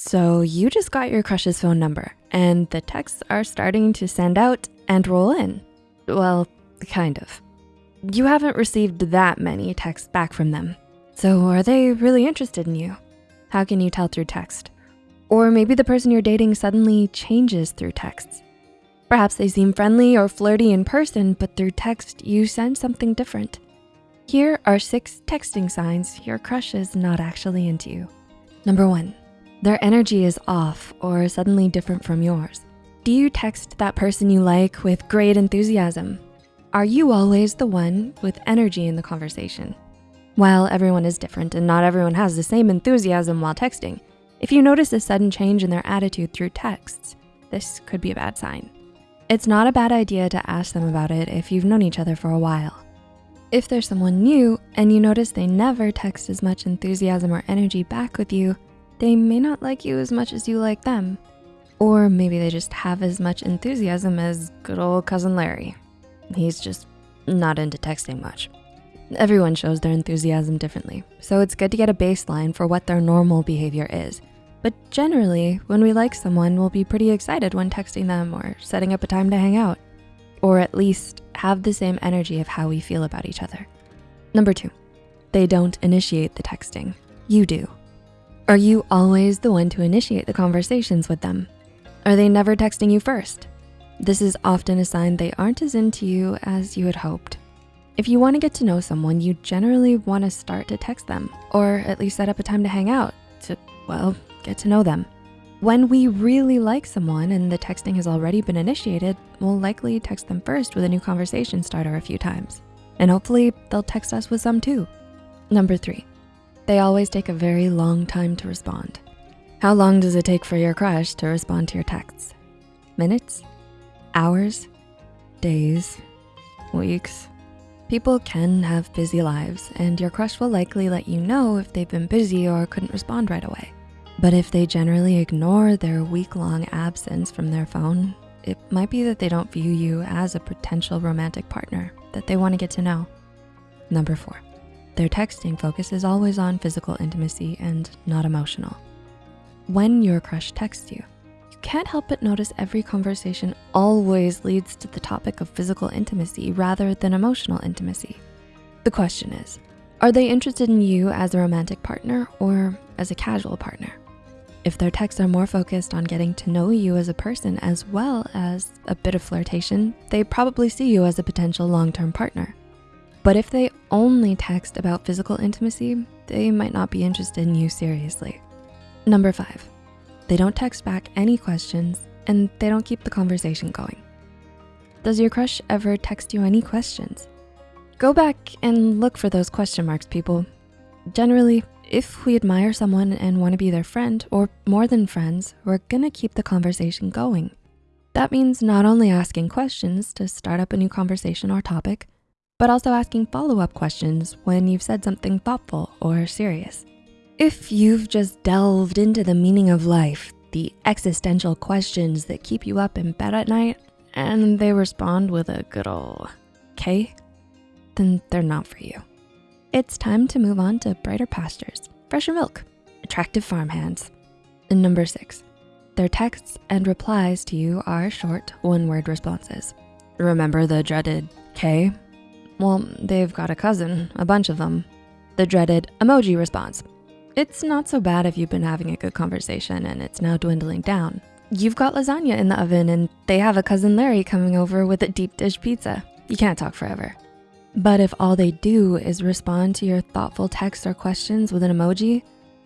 So you just got your crush's phone number and the texts are starting to send out and roll in. Well, kind of. You haven't received that many texts back from them. So are they really interested in you? How can you tell through text? Or maybe the person you're dating suddenly changes through texts. Perhaps they seem friendly or flirty in person, but through text, you sense something different. Here are six texting signs your crush is not actually into you. Number one, their energy is off or suddenly different from yours. Do you text that person you like with great enthusiasm? Are you always the one with energy in the conversation? While everyone is different and not everyone has the same enthusiasm while texting, if you notice a sudden change in their attitude through texts, this could be a bad sign. It's not a bad idea to ask them about it if you've known each other for a while. If there's someone new and you notice they never text as much enthusiasm or energy back with you, they may not like you as much as you like them. Or maybe they just have as much enthusiasm as good old cousin Larry. He's just not into texting much. Everyone shows their enthusiasm differently, so it's good to get a baseline for what their normal behavior is. But generally, when we like someone, we'll be pretty excited when texting them or setting up a time to hang out or at least have the same energy of how we feel about each other. Number two, they don't initiate the texting, you do. Are you always the one to initiate the conversations with them? Are they never texting you first? This is often a sign they aren't as into you as you had hoped. If you wanna get to know someone, you generally wanna start to text them or at least set up a time to hang out to, well, get to know them. When we really like someone and the texting has already been initiated, we'll likely text them first with a new conversation starter a few times. And hopefully they'll text us with some too. Number three, they always take a very long time to respond. How long does it take for your crush to respond to your texts? Minutes? Hours? Days? Weeks? People can have busy lives and your crush will likely let you know if they've been busy or couldn't respond right away. But if they generally ignore their week-long absence from their phone, it might be that they don't view you as a potential romantic partner that they wanna get to know. Number four, their texting focus is always on physical intimacy and not emotional. When your crush texts you, you can't help but notice every conversation always leads to the topic of physical intimacy rather than emotional intimacy. The question is, are they interested in you as a romantic partner or as a casual partner? If their texts are more focused on getting to know you as a person as well as a bit of flirtation, they probably see you as a potential long-term partner. But if they only text about physical intimacy, they might not be interested in you seriously. Number five, they don't text back any questions and they don't keep the conversation going. Does your crush ever text you any questions? Go back and look for those question marks, people. Generally, if we admire someone and wanna be their friend or more than friends, we're gonna keep the conversation going. That means not only asking questions to start up a new conversation or topic, but also asking follow-up questions when you've said something thoughtful or serious. If you've just delved into the meaning of life, the existential questions that keep you up in bed at night, and they respond with a good ol' K, then they're not for you. It's time to move on to brighter pastures, fresher milk, attractive farmhands. And number six, their texts and replies to you are short one-word responses. Remember the dreaded K? Well, they've got a cousin, a bunch of them. The dreaded emoji response. It's not so bad if you've been having a good conversation and it's now dwindling down. You've got lasagna in the oven and they have a cousin Larry coming over with a deep dish pizza. You can't talk forever. But if all they do is respond to your thoughtful texts or questions with an emoji,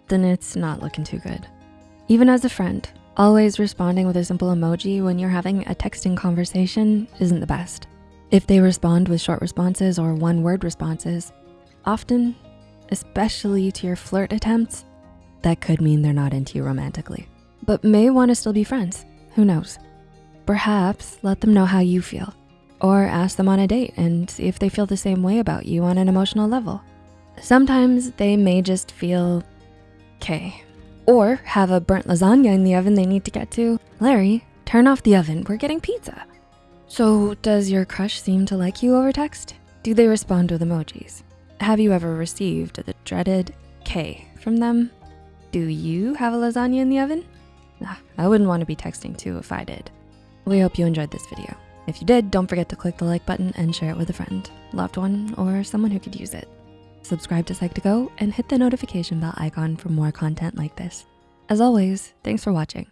then it's not looking too good. Even as a friend, always responding with a simple emoji when you're having a texting conversation isn't the best. If they respond with short responses or one word responses, often, especially to your flirt attempts, that could mean they're not into you romantically, but may wanna still be friends, who knows? Perhaps let them know how you feel or ask them on a date and see if they feel the same way about you on an emotional level. Sometimes they may just feel okay, or have a burnt lasagna in the oven they need to get to. Larry, turn off the oven, we're getting pizza. So does your crush seem to like you over text? Do they respond with emojis? Have you ever received the dreaded K from them? Do you have a lasagna in the oven? Ah, I wouldn't wanna be texting too if I did. We hope you enjoyed this video. If you did, don't forget to click the like button and share it with a friend, loved one, or someone who could use it. Subscribe to Psych2Go and hit the notification bell icon for more content like this. As always, thanks for watching.